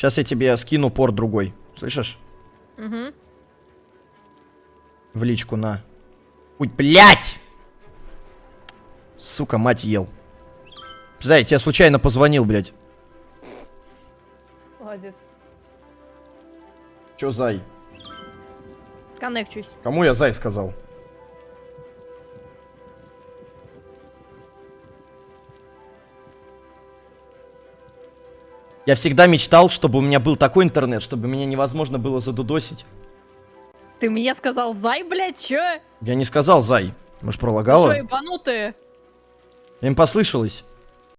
Сейчас я тебе скину порт другой. Слышишь? Угу. В личку на. Ой, блядь! Сука, мать ел. Зай, я тебе случайно позвонил, блядь. Молодец. Чё, Зай? Коннекчусь. Кому я Зай сказал? Я всегда мечтал, чтобы у меня был такой интернет, чтобы меня невозможно было задудосить. Ты мне сказал зай, блядь, чё? Я не сказал Зай. Может, Ты пролагала? Шо, ебанутые? Им послышалось.